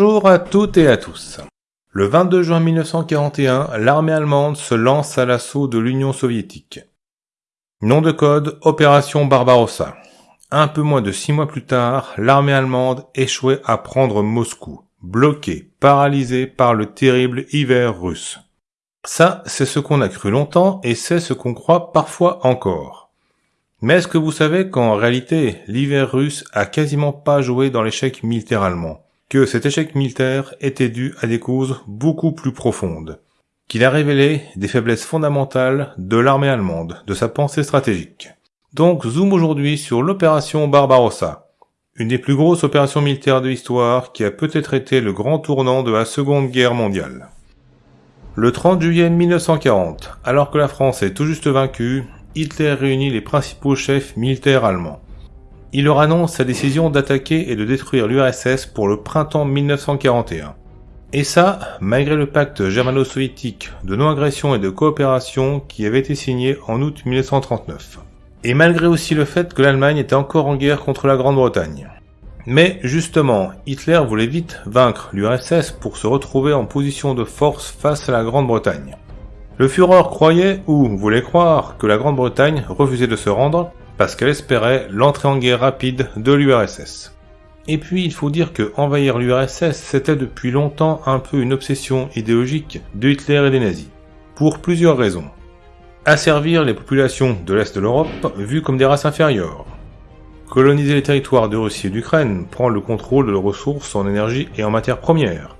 Bonjour à toutes et à tous. Le 22 juin 1941, l'armée allemande se lance à l'assaut de l'Union soviétique. Nom de code Opération Barbarossa. Un peu moins de six mois plus tard, l'armée allemande échouait à prendre Moscou, bloquée, paralysée par le terrible hiver russe. Ça, c'est ce qu'on a cru longtemps et c'est ce qu'on croit parfois encore. Mais est-ce que vous savez qu'en réalité, l'hiver russe a quasiment pas joué dans l'échec militaire allemand? Que cet échec militaire était dû à des causes beaucoup plus profondes Qu'il a révélé des faiblesses fondamentales de l'armée allemande, de sa pensée stratégique. Donc zoom aujourd'hui sur l'opération Barbarossa, une des plus grosses opérations militaires de l'histoire qui a peut-être été le grand tournant de la Seconde Guerre mondiale. Le 30 juillet 1940, alors que la France est tout juste vaincue, Hitler réunit les principaux chefs militaires allemands. Il leur annonce sa décision d'attaquer et de détruire l'URSS pour le printemps 1941. Et ça, malgré le pacte germano-soviétique de non-agression et de coopération qui avait été signé en août 1939. Et malgré aussi le fait que l'Allemagne était encore en guerre contre la Grande-Bretagne. Mais justement, Hitler voulait vite vaincre l'URSS pour se retrouver en position de force face à la Grande-Bretagne. Le Führer croyait, ou voulait croire, que la Grande-Bretagne refusait de se rendre parce qu'elle espérait l'entrée en guerre rapide de l'URSS. Et puis il faut dire que envahir l'URSS c'était depuis longtemps un peu une obsession idéologique de Hitler et des nazis. Pour plusieurs raisons. Asservir les populations de l'Est de l'Europe vues comme des races inférieures, Coloniser les territoires de Russie et d'Ukraine, prendre le contrôle de leurs ressources en énergie et en matières premières,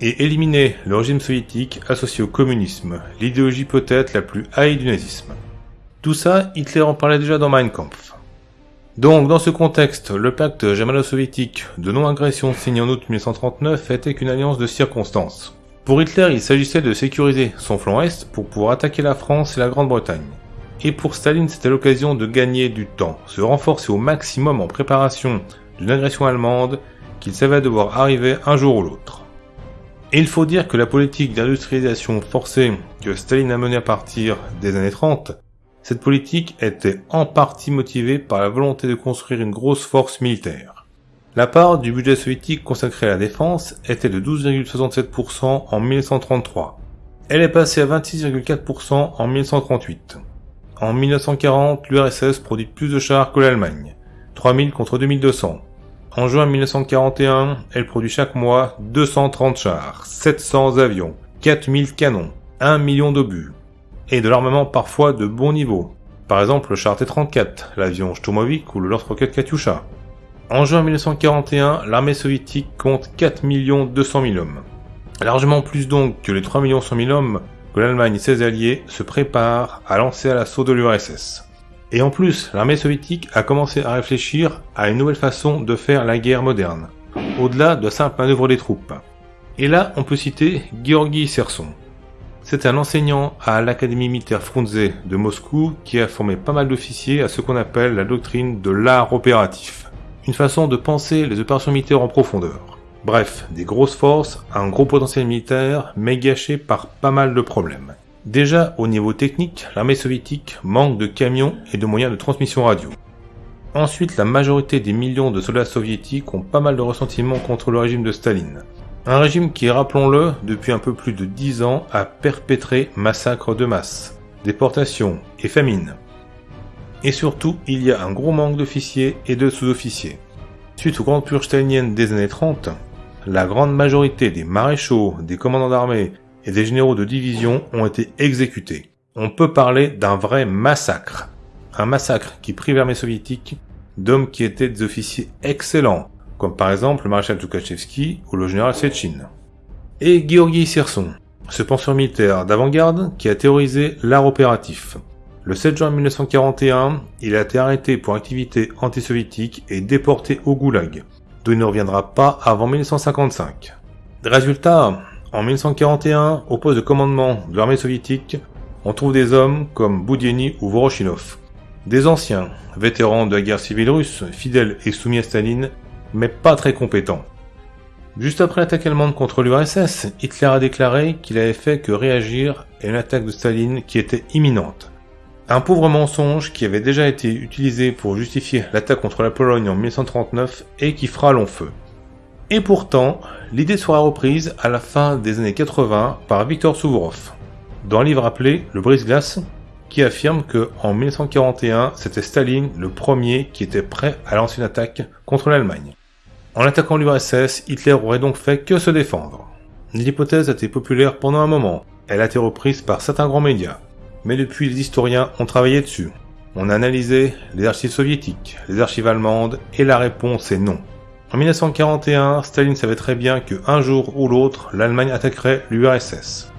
et éliminer le régime soviétique associé au communisme, l'idéologie peut-être la plus haïe du nazisme. Tout ça, Hitler en parlait déjà dans Mein Kampf. Donc, dans ce contexte, le pacte germano-soviétique de non-agression signé en août 1939 était qu'une alliance de circonstances. Pour Hitler, il s'agissait de sécuriser son flanc est pour pouvoir attaquer la France et la Grande-Bretagne. Et pour Staline, c'était l'occasion de gagner du temps, se renforcer au maximum en préparation d'une agression allemande qu'il savait devoir arriver un jour ou l'autre. Et il faut dire que la politique d'industrialisation forcée que Staline a menée à partir des années 30, cette politique était en partie motivée par la volonté de construire une grosse force militaire. La part du budget soviétique consacré à la défense était de 12,67% en 1933. Elle est passée à 26,4% en 1938. En 1940, l'URSS produit plus de chars que l'Allemagne, 3000 contre 2200. En juin 1941, elle produit chaque mois 230 chars, 700 avions, 4000 canons, 1 million d'obus, et de l'armement parfois de bon niveau. Par exemple le char T-34, l'avion Shturmovik ou le lance-roquette Katyusha. En juin 1941, l'armée soviétique compte 4 200 000 hommes. Largement plus donc que les 3 100 000 hommes que l'Allemagne et ses alliés se préparent à lancer à l'assaut de l'URSS. Et en plus, l'armée soviétique a commencé à réfléchir à une nouvelle façon de faire la guerre moderne, au-delà de simples manœuvres des troupes. Et là, on peut citer Georgi Serson. C'est un enseignant à l'Académie militaire Frunze de Moscou qui a formé pas mal d'officiers à ce qu'on appelle la doctrine de l'art opératif, une façon de penser les opérations militaires en profondeur. Bref, des grosses forces, un gros potentiel militaire, mais gâché par pas mal de problèmes. Déjà, au niveau technique, l'armée soviétique manque de camions et de moyens de transmission radio. Ensuite, la majorité des millions de soldats soviétiques ont pas mal de ressentiments contre le régime de Staline. Un régime qui, rappelons-le, depuis un peu plus de 10 ans, a perpétré massacres de masse, déportations et famines. Et surtout, il y a un gros manque d'officiers et de sous-officiers. Suite aux grandes purges des années 30, la grande majorité des maréchaux, des commandants d'armée et des généraux de division ont été exécutés. On peut parler d'un vrai massacre. Un massacre qui prive l'armée soviétique d'hommes qui étaient des officiers excellents, comme par exemple le maréchal Tukhachevski ou le général Sechin. Et Georgi Serson, ce penseur militaire d'avant-garde qui a théorisé l'art opératif. Le 7 juin 1941, il a été arrêté pour activité antisoviétique et déporté au Goulag, d'où il ne reviendra pas avant 1955. Résultat, en 1941, au poste de commandement de l'armée soviétique, on trouve des hommes comme Boudieni ou Voroshinov. Des anciens, vétérans de la guerre civile russe, fidèles et soumis à Staline, mais pas très compétents. Juste après l'attaque allemande contre l'URSS, Hitler a déclaré qu'il avait fait que réagir à une attaque de Staline qui était imminente. Un pauvre mensonge qui avait déjà été utilisé pour justifier l'attaque contre la Pologne en 1939 et qui fera long feu. Et pourtant, l'idée sera reprise à la fin des années 80 par Viktor Suvorov, dans un livre appelé Le brise-glace, qui affirme que en 1941, c'était Staline le premier qui était prêt à lancer une attaque contre l'Allemagne. En attaquant l'URSS, Hitler aurait donc fait que se défendre. L'hypothèse a été populaire pendant un moment, elle a été reprise par certains grands médias, mais depuis les historiens ont travaillé dessus. On a analysé les archives soviétiques, les archives allemandes, et la réponse est non. En 1941, Staline savait très bien que un jour ou l'autre, l'Allemagne attaquerait l'URSS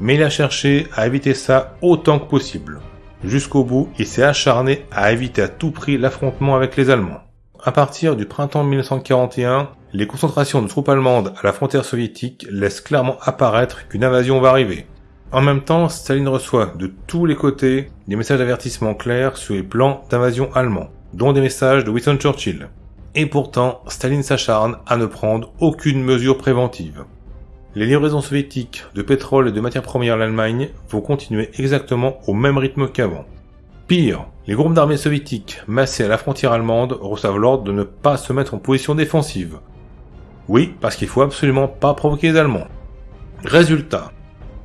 mais il a cherché à éviter ça autant que possible. Jusqu'au bout, il s'est acharné à éviter à tout prix l'affrontement avec les Allemands. À partir du printemps 1941, les concentrations de troupes allemandes à la frontière soviétique laissent clairement apparaître qu'une invasion va arriver. En même temps, Staline reçoit de tous les côtés des messages d'avertissement clairs sur les plans d'invasion allemands, dont des messages de Winston Churchill. Et pourtant, Staline s'acharne à ne prendre aucune mesure préventive. Les livraisons soviétiques de pétrole et de matières premières à l'Allemagne vont continuer exactement au même rythme qu'avant. Pire, les groupes d'armées soviétiques massés à la frontière allemande reçoivent l'ordre de ne pas se mettre en position défensive. Oui, parce qu'il faut absolument pas provoquer les Allemands. Résultat,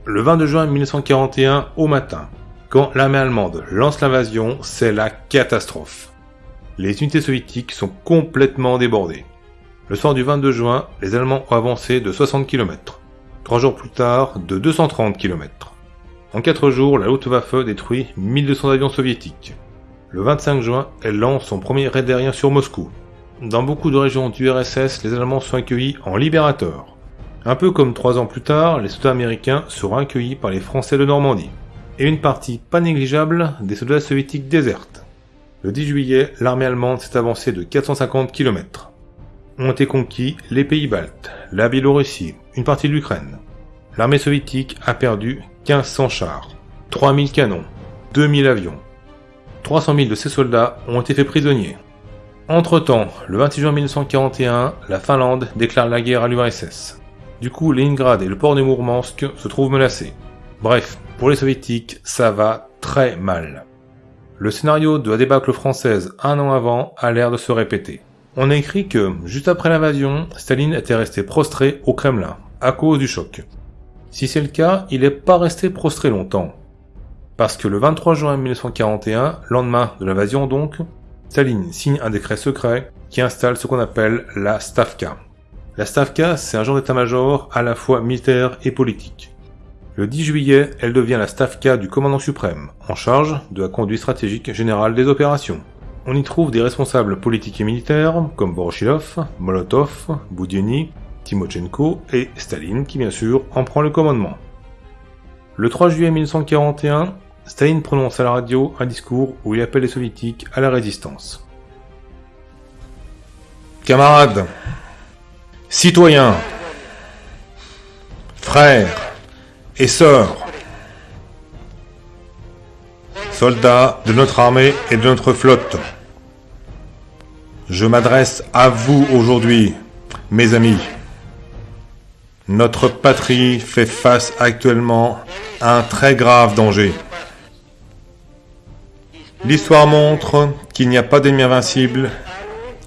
le 22 juin 1941 au matin, quand l'armée allemande lance l'invasion, c'est la catastrophe. Les unités soviétiques sont complètement débordées. Le soir du 22 juin, les Allemands ont avancé de 60 km. Trois jours plus tard, de 230 km. En quatre jours, la Luftwaffe détruit 1200 avions soviétiques. Le 25 juin, elle lance son premier raid aérien sur Moscou. Dans beaucoup de régions du RSS, les Allemands sont accueillis en libérateurs. Un peu comme trois ans plus tard, les soldats américains seront accueillis par les Français de Normandie. Et une partie pas négligeable des soldats soviétiques désertent. Le 10 juillet, l'armée allemande s'est avancée de 450 km ont été conquis les pays baltes, la Biélorussie, une partie de l'Ukraine. L'armée soviétique a perdu 1500 chars, 3000 canons, 2000 avions. 300 000 de ces soldats ont été faits prisonniers. Entre-temps, le 26 juin 1941, la Finlande déclare la guerre à l'URSS. Du coup, Leningrad et le port de Mourmansk se trouvent menacés. Bref, pour les soviétiques, ça va très mal. Le scénario de la débâcle française un an avant a l'air de se répéter. On a écrit que, juste après l'invasion, Staline était resté prostré au Kremlin, à cause du choc. Si c'est le cas, il n'est pas resté prostré longtemps. Parce que le 23 juin 1941, lendemain de l'invasion donc, Staline signe un décret secret qui installe ce qu'on appelle la Stavka. La Stavka, c'est un genre d'état-major à la fois militaire et politique. Le 10 juillet, elle devient la Stavka du commandant suprême, en charge de la conduite stratégique générale des opérations. On y trouve des responsables politiques et militaires comme Voroshilov, Molotov, Boudienny, Timochenko et Staline qui bien sûr en prend le commandement. Le 3 juillet 1941, Staline prononce à la radio un discours où il appelle les soviétiques à la résistance. Camarades, citoyens, frères et sœurs, soldats de notre armée et de notre flotte. Je m'adresse à vous aujourd'hui, mes amis. Notre patrie fait face actuellement à un très grave danger. L'histoire montre qu'il n'y a pas d'ennemi invincible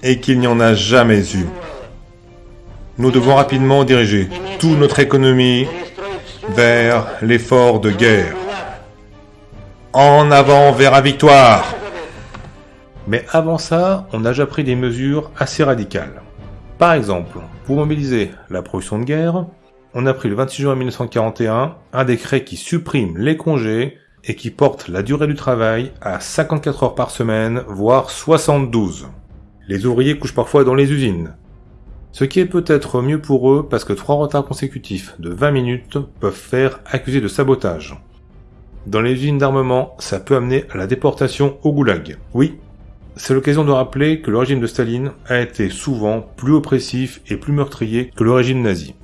et qu'il n'y en a jamais eu. Nous devons rapidement diriger toute notre économie vers l'effort de guerre. En avant vers la victoire Mais avant ça, on a déjà pris des mesures assez radicales. Par exemple, pour mobiliser la production de guerre, on a pris le 26 juin 1941 un décret qui supprime les congés et qui porte la durée du travail à 54 heures par semaine, voire 72. Les ouvriers couchent parfois dans les usines. Ce qui est peut-être mieux pour eux parce que trois retards consécutifs de 20 minutes peuvent faire accuser de sabotage. Dans les usines d'armement, ça peut amener à la déportation au goulag. Oui, c'est l'occasion de rappeler que le régime de Staline a été souvent plus oppressif et plus meurtrier que le régime nazi.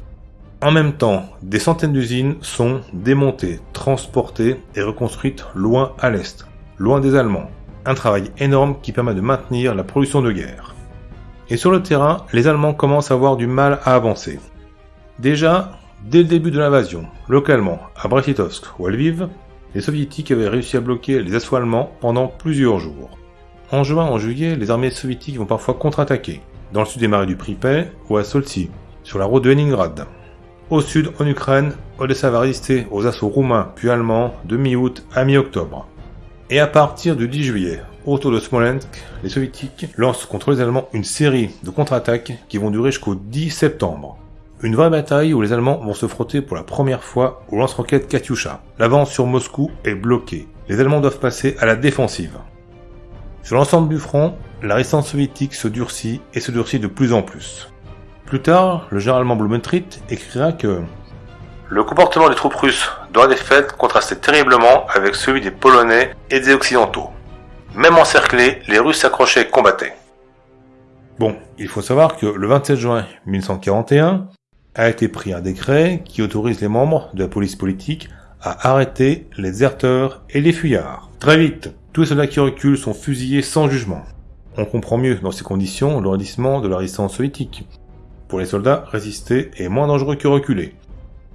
En même temps, des centaines d'usines sont démontées, transportées et reconstruites loin à l'est, loin des Allemands. Un travail énorme qui permet de maintenir la production de guerre. Et sur le terrain, les Allemands commencent à avoir du mal à avancer. Déjà, dès le début de l'invasion, localement, à Brest-Litovsk ou à Lviv, les soviétiques avaient réussi à bloquer les assauts allemands pendant plusieurs jours. En juin en juillet, les armées soviétiques vont parfois contre-attaquer. dans le sud des marais du Pripet ou à Solti, sur la route de Leningrad. Au sud, en Ukraine, Odessa va résister aux assauts roumains puis allemands de mi-août à mi-octobre. Et à partir du 10 juillet, autour de Smolensk, les soviétiques lancent contre les Allemands une série de contre-attaques qui vont durer jusqu'au 10 septembre. Une vraie bataille où les Allemands vont se frotter pour la première fois au lance-roquettes Katyusha. L'avance sur Moscou est bloquée. Les Allemands doivent passer à la défensive. Sur l'ensemble du front, la résistance soviétique se durcit et se durcit de plus en plus. Plus tard, le général Blumentritt écrira que le comportement des troupes russes dans la défaite contrastait terriblement avec celui des Polonais et des Occidentaux. Même encerclés, les Russes s'accrochaient et combattaient. Bon, il faut savoir que le 27 juin 1941 a été pris un décret qui autorise les membres de la police politique à arrêter les déserteurs et les fuyards. Très vite, tous les soldats qui reculent sont fusillés sans jugement. On comprend mieux dans ces conditions le de la résistance soviétique. Pour les soldats, résister est moins dangereux que reculer.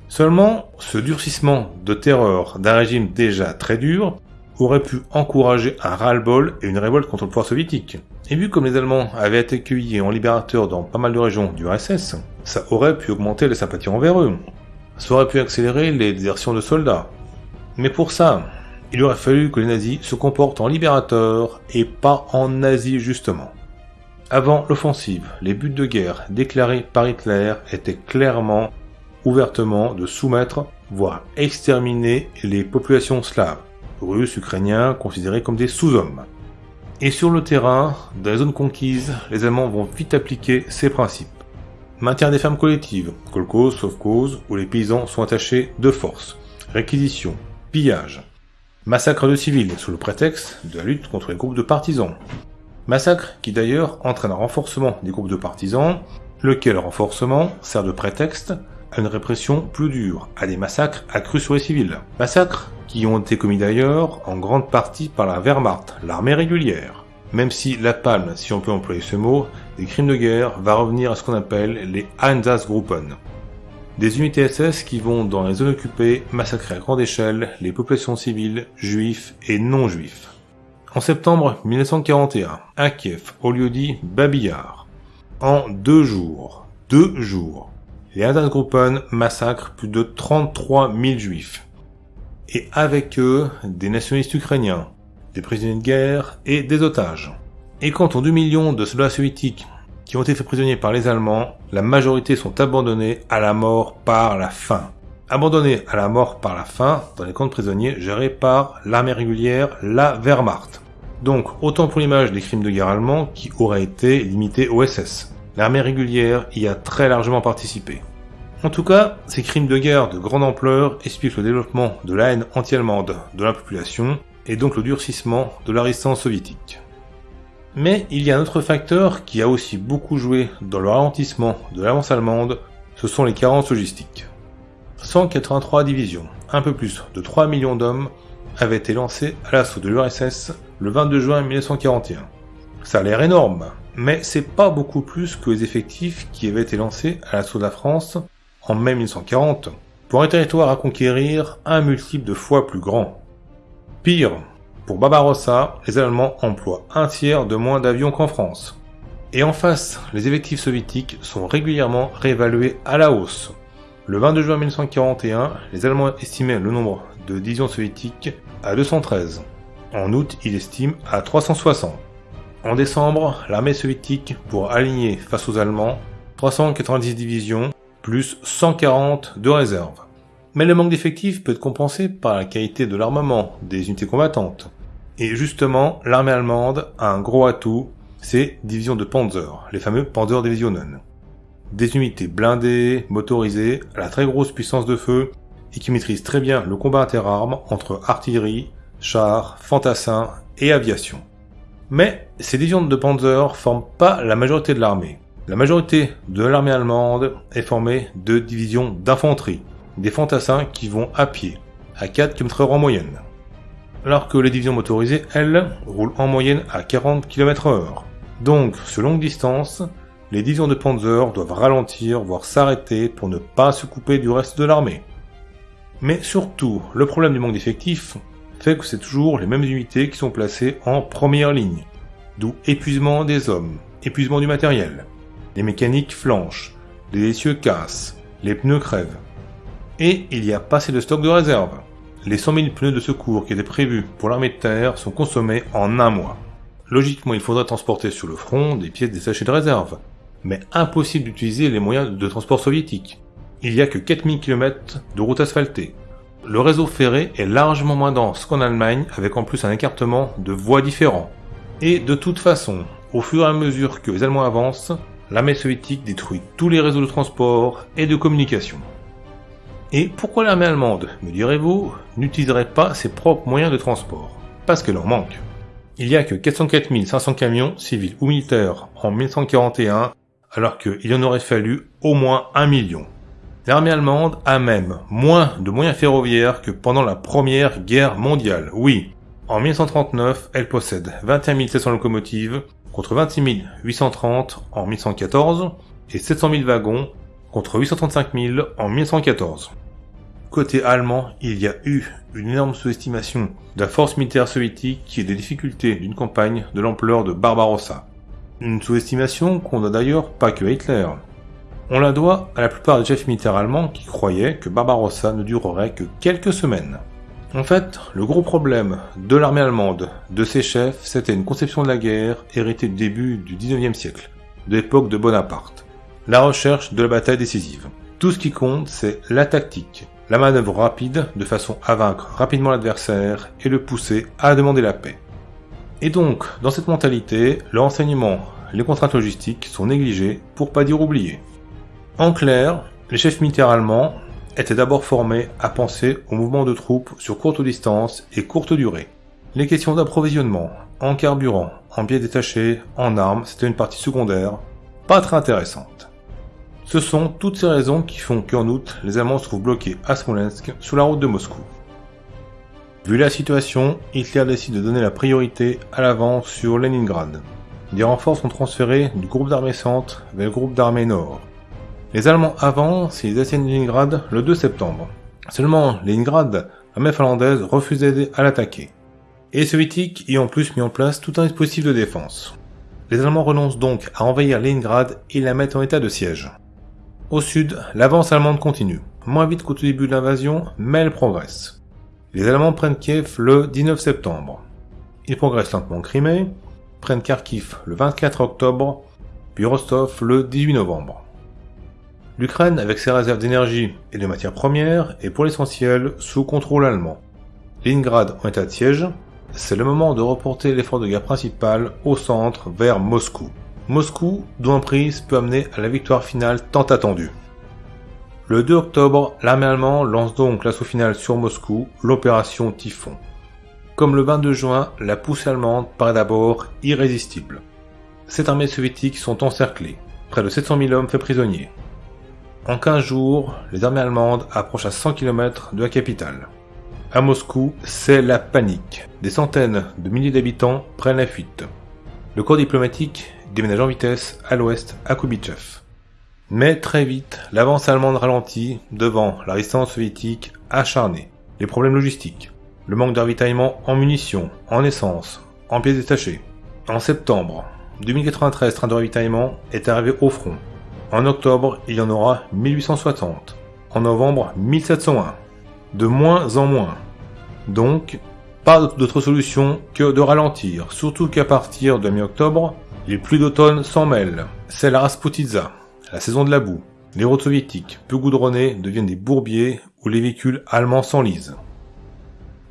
Seulement, ce durcissement de terreur d'un régime déjà très dur aurait pu encourager un ras-le-bol et une révolte contre le pouvoir soviétique. Et vu comme les Allemands avaient été accueillis en libérateurs dans pas mal de régions du RSS, ça aurait pu augmenter les sympathies envers eux. Ça aurait pu accélérer les désertions de soldats. Mais pour ça, il aurait fallu que les nazis se comportent en libérateurs et pas en nazis justement. Avant l'offensive, les buts de guerre déclarés par Hitler étaient clairement, ouvertement de soumettre, voire exterminer les populations slaves, russes, ukrainiens, considérés comme des sous-hommes. Et sur le terrain, dans les zones conquises, les Allemands vont vite appliquer ces principes. Maintien des fermes collectives, kolkhoz, cause où les paysans sont attachés de force, réquisition, pillage, massacre de civils sous le prétexte de la lutte contre les groupes de partisans. Massacre qui d'ailleurs entraîne un renforcement des groupes de partisans, lequel renforcement sert de prétexte à une répression plus dure, à des massacres accrus sur les civils. Massacres qui ont été commis d'ailleurs en grande partie par la Wehrmacht, l'armée régulière. Même si la palme, si on peut employer ce mot, des crimes de guerre va revenir à ce qu'on appelle les Einsatzgruppen. Des unités SS qui vont dans les zones occupées massacrer à grande échelle les populations civiles, juifs et non-juifs. En septembre 1941, à Kiev, au lieu dit Babillard, en deux jours, deux jours, les Einsatzgruppen massacrent plus de 33 000 juifs. Et avec eux, des nationalistes ukrainiens, des prisonniers de guerre et des otages. Et quant aux 2 millions de soldats soviétiques qui ont été faits prisonniers par les Allemands, la majorité sont abandonnés à la mort par la faim. Abandonnés à la mort par la faim dans les camps de prisonniers gérés par l'armée régulière, la Wehrmacht. Donc autant pour l'image des crimes de guerre allemands qui auraient été limités au SS. L'armée régulière y a très largement participé. En tout cas, ces crimes de guerre de grande ampleur expliquent le développement de la haine anti-allemande de la population et donc le durcissement de la résistance soviétique. Mais il y a un autre facteur qui a aussi beaucoup joué dans le ralentissement de l'avance allemande, ce sont les carences logistiques. 183 divisions, un peu plus de 3 millions d'hommes, avaient été lancés à l'assaut de l'URSS le 22 juin 1941. Ça a l'air énorme, mais c'est pas beaucoup plus que les effectifs qui avaient été lancés à l'assaut de la France en mai 1940 pour un territoire à conquérir un multiple de fois plus grand. Pire, pour Barbarossa, les Allemands emploient un tiers de moins d'avions qu'en France. Et en face, les effectifs soviétiques sont régulièrement réévalués à la hausse. Le 22 juin 1941, les Allemands estimaient le nombre de divisions soviétiques à 213. En août, ils estiment à 360. En décembre, l'armée soviétique, pour aligner face aux Allemands, 390 divisions, plus 140 de réserve. Mais le manque d'effectifs peut être compensé par la qualité de l'armement des unités combattantes. Et justement, l'armée allemande a un gros atout, c'est divisions de Panzer, les fameux Panzer Divisionen. Des unités blindées, motorisées, à la très grosse puissance de feu, et qui maîtrisent très bien le combat interarmes entre artillerie, chars, fantassins et aviation. Mais ces divisions de Panzer forment pas la majorité de l'armée. La majorité de l'armée allemande est formée de divisions d'infanterie, des fantassins qui vont à pied, à 4 km/h en moyenne. Alors que les divisions motorisées, elles, roulent en moyenne à 40 km/h. Donc, sur longue distance, les divisions de Panzer doivent ralentir, voire s'arrêter pour ne pas se couper du reste de l'armée. Mais surtout, le problème du manque d'effectifs fait que c'est toujours les mêmes unités qui sont placées en première ligne, d'où épuisement des hommes, épuisement du matériel. les mécaniques flanchent, les essieux cassent, les pneus crèvent. Et il n'y a pas assez de stock de réserve. Les 100 000 pneus de secours qui étaient prévus pour l'armée de terre sont consommés en un mois. Logiquement, il faudrait transporter sur le front des pièces sachets de réserve, mais impossible d'utiliser les moyens de transport soviétiques. Il n'y a que 4000 km de routes asphaltées. Le réseau ferré est largement moins dense qu'en Allemagne, avec en plus un écartement de voies différents. Et de toute façon, au fur et à mesure que les Allemands avancent, l'armée soviétique détruit tous les réseaux de transport et de communication. Et pourquoi l'armée allemande, me direz-vous, n'utiliserait pas ses propres moyens de transport? Parce qu'elle en manque. Il n'y a que 404 500 camions, civils ou militaires, en 1941, alors qu'il en aurait fallu au moins un million. L'armée allemande a même moins de moyens ferroviaires que pendant la Première Guerre mondiale. Oui, en 1939, elle possède 21 700 locomotives contre 26 830 en 1914 et 700 000 wagons contre 835 000 en 1914. Côté allemand, il y a eu une énorme sous-estimation de la force militaire soviétique et des difficultés d'une campagne de l'ampleur de Barbarossa. Une sous-estimation qu'on n'a d'ailleurs pas que à Hitler. On la doit à la plupart des chefs militaires allemands qui croyaient que Barbarossa ne durerait que quelques semaines. En fait, le gros problème de l'armée allemande, de ses chefs, c'était une conception de la guerre héritée du début du 19e siècle, de l'époque de Bonaparte. La recherche de la bataille décisive. Tout ce qui compte, c'est la tactique, la manœuvre rapide de façon à vaincre rapidement l'adversaire et le pousser à demander la paix. Et donc, dans cette mentalité, le renseignement, les contraintes logistiques sont négligées pour pas dire oubliées. En clair, les chefs militaires allemands étaient d'abord formés à penser au mouvement de troupes sur courte distance et courte durée. Les questions d'approvisionnement, en carburant, en biais détachés, en armes, c'était une partie secondaire, pas très intéressante. Ce sont toutes ces raisons qui font qu'en août, les Allemands se trouvent bloqués à Smolensk, sur la route de Moscou. Vu la situation, Hitler décide de donner la priorité à l'avance sur Leningrad. Des renforts sont transférés du groupe d'armée centre vers le groupe d'armée nord, les Allemands avancent et ils atteignent Leningrad le 2 septembre. Seulement, Leningrad, l'armée finlandaise refuse d'aider à l'attaquer. Et les soviétiques y ont plus mis en place tout un dispositif de défense. Les Allemands renoncent donc à envahir Leningrad et la mettent en état de siège. Au sud, l'avance allemande continue, moins vite qu'au début de l'invasion, mais elle progresse. Les Allemands prennent Kiev le 19 septembre. Ils progressent lentement en Crimée, prennent Kharkiv le 24 octobre, puis Rostov le 18 novembre. L'Ukraine, avec ses réserves d'énergie et de matières premières, est pour l'essentiel sous contrôle allemand. Leningrad en état de siège, c'est le moment de reporter l'effort de guerre principal au centre vers Moscou. Moscou, dont prise peut amener à la victoire finale tant attendue. Le 2 octobre, l'armée allemande lance donc l'assaut final sur Moscou, l'opération Typhon. Comme le 22 juin, la poussée allemande paraît d'abord irrésistible. Cette armées soviétiques sont encerclées, près de 700 000 hommes faits prisonniers. En 15 jours, les armées allemandes approchent à 100 km de la capitale. À Moscou, c'est la panique. Des centaines de milliers d'habitants prennent la fuite. Le corps diplomatique déménage en vitesse à l'ouest à Kubichev. Mais très vite, l'avance allemande ralentit devant la résistance soviétique acharnée. Les problèmes logistiques, le manque d'avitaillement en munitions, en essence, en pièces détachées. En septembre, 2093 trains de ravitaillement est arrivé au front en octobre, il y en aura 1860. En novembre, 1701. De moins en moins. Donc, pas d'autre solution que de ralentir, surtout qu'à partir de mi-octobre, les pluies d'automne s'en mêlent. C'est la Rasputitsa, la saison de la boue. Les routes soviétiques, peu goudronnées, deviennent des bourbiers où les véhicules allemands s'enlisent.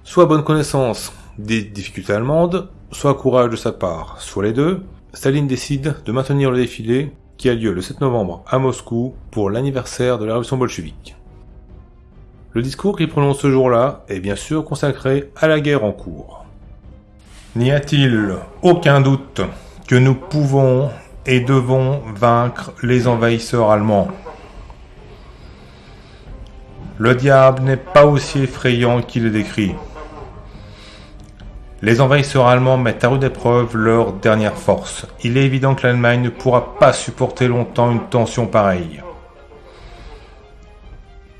Soit bonne connaissance des difficultés allemandes, soit courage de sa part, soit les deux, Staline décide de maintenir le défilé qui a lieu le 7 novembre à Moscou pour l'anniversaire de la révolution bolchevique. Le discours qu'il prononce ce jour-là est bien sûr consacré à la guerre en cours. N'y a-t-il aucun doute que nous pouvons et devons vaincre les envahisseurs allemands Le diable n'est pas aussi effrayant qu'il est décrit. Les envahisseurs allemands mettent à rude épreuve leur dernière force. Il est évident que l'Allemagne ne pourra pas supporter longtemps une tension pareille.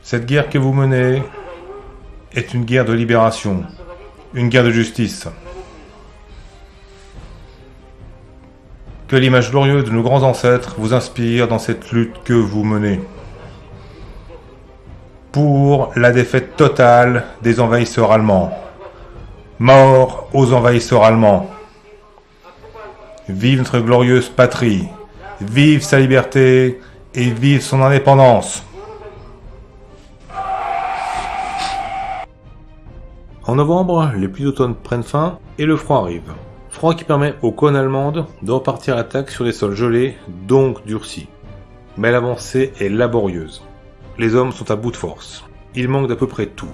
Cette guerre que vous menez est une guerre de libération, une guerre de justice. L'image glorieuse de nos grands ancêtres vous inspire dans cette lutte que vous menez. Pour la défaite totale des envahisseurs allemands. Mort aux envahisseurs allemands. Vive notre glorieuse patrie. Vive sa liberté et vive son indépendance. En novembre, les pluies d'automne prennent fin et le froid arrive. Froid qui permet aux cônes allemandes de repartir à l'attaque sur les sols gelés, donc durcis. Mais l'avancée est laborieuse. Les hommes sont à bout de force. Il manque d'à peu près tout.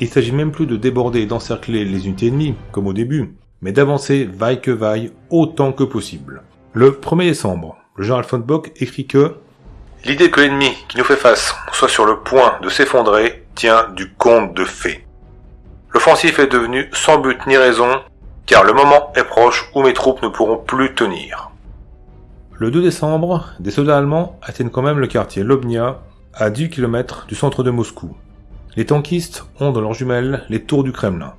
Il s'agit même plus de déborder et d'encercler les unités ennemies, comme au début, mais d'avancer vaille que vaille autant que possible. Le 1er décembre, le général von Bock écrit que L'idée que l'ennemi qui nous fait face soit sur le point de s'effondrer tient du conte de fées. L'offensif est devenu sans but ni raison, car le moment est proche où mes troupes ne pourront plus tenir. Le 2 décembre, des soldats allemands atteignent quand même le quartier Lobnia, à 10 km du centre de Moscou. Les tankistes ont dans leurs jumelles les tours du Kremlin.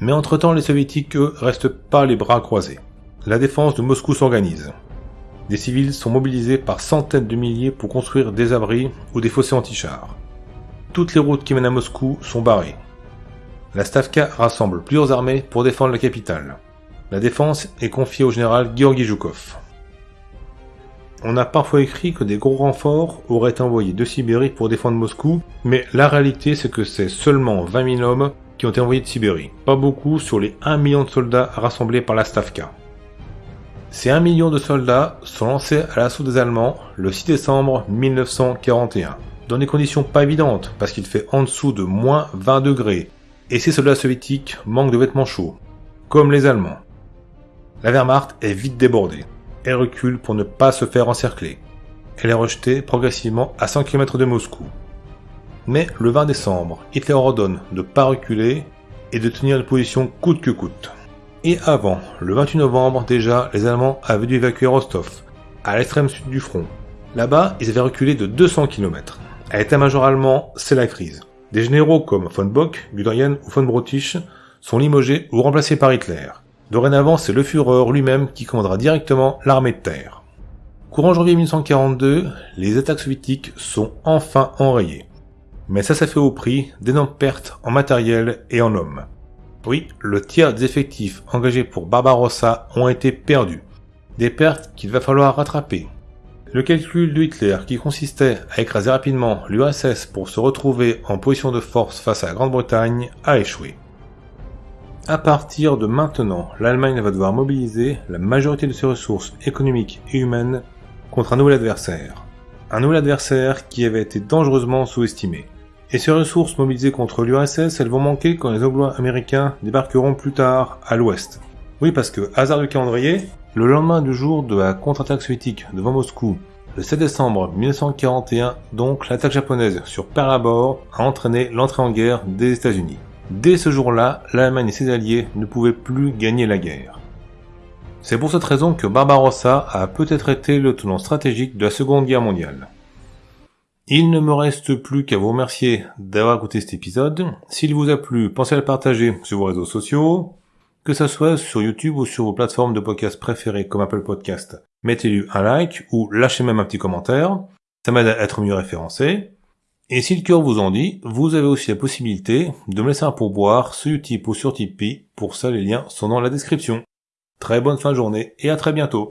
Mais entre-temps, les soviétiques, eux, restent pas les bras croisés. La défense de Moscou s'organise. Des civils sont mobilisés par centaines de milliers pour construire des abris ou des fossés anti-chars. Toutes les routes qui mènent à Moscou sont barrées. La Stavka rassemble plusieurs armées pour défendre la capitale. La défense est confiée au général Georgi Zhukov. On a parfois écrit que des gros renforts auraient été envoyés de Sibérie pour défendre Moscou, mais la réalité c'est que c'est seulement 20 000 hommes qui ont été envoyés de Sibérie. Pas beaucoup sur les 1 million de soldats rassemblés par la Stavka. Ces 1 million de soldats sont lancés à l'assaut des Allemands le 6 décembre 1941, dans des conditions pas évidentes, parce qu'il fait en dessous de moins 20 degrés, et ces soldats soviétiques manquent de vêtements chauds, comme les Allemands. La Wehrmacht est vite débordée. Elle recule pour ne pas se faire encercler. Elle est rejetée progressivement à 100 km de Moscou. Mais le 20 décembre, Hitler ordonne de ne pas reculer et de tenir la position coûte que coûte. Et avant, le 28 novembre déjà, les Allemands avaient dû évacuer Rostov, à l'extrême sud du front. Là-bas, ils avaient reculé de 200 km. À l'état-major allemand, c'est la crise. Des généraux comme von Bock, Guderian ou von Brottisch sont limogés ou remplacés par Hitler. Dorénavant, c'est le Führer lui-même qui commandera directement l'armée de terre. Courant janvier 1942, les attaques soviétiques sont enfin enrayées. Mais ça, ça fait au prix d'énormes pertes en matériel et en hommes. Oui, le tiers des effectifs engagés pour Barbarossa ont été perdus. Des pertes qu'il va falloir rattraper. Le calcul de Hitler, qui consistait à écraser rapidement l'URSS pour se retrouver en position de force face à la Grande-Bretagne, a échoué. À partir de maintenant, l'Allemagne va devoir mobiliser la majorité de ses ressources économiques et humaines contre un nouvel adversaire. Un nouvel adversaire qui avait été dangereusement sous-estimé. Et ces ressources mobilisées contre l'URSS, elles vont manquer quand les Anglo-Américains débarqueront plus tard à l'ouest. Oui, parce que, hasard du calendrier, le lendemain du jour de la contre-attaque soviétique devant Moscou, le 7 décembre 1941, donc l'attaque japonaise sur Pearl Harbor a entraîné l'entrée en guerre des États-Unis. Dès ce jour-là, l'Allemagne et ses alliés ne pouvaient plus gagner la guerre. C'est pour cette raison que Barbarossa a peut-être été le tenant stratégique de la Seconde Guerre mondiale. Il ne me reste plus qu'à vous remercier d'avoir écouté cet épisode. S'il vous a plu, pensez à le partager sur vos réseaux sociaux, que ce soit sur YouTube ou sur vos plateformes de podcast préférées comme Apple Podcast. Mettez-lui un like ou lâchez même un petit commentaire. Ça m'aide à être mieux référencé. Et si le cœur vous en dit, vous avez aussi la possibilité de me laisser un pourboire sur Utip ou sur Tipeee. Pour ça, les liens sont dans la description. Très bonne fin de journée et à très bientôt.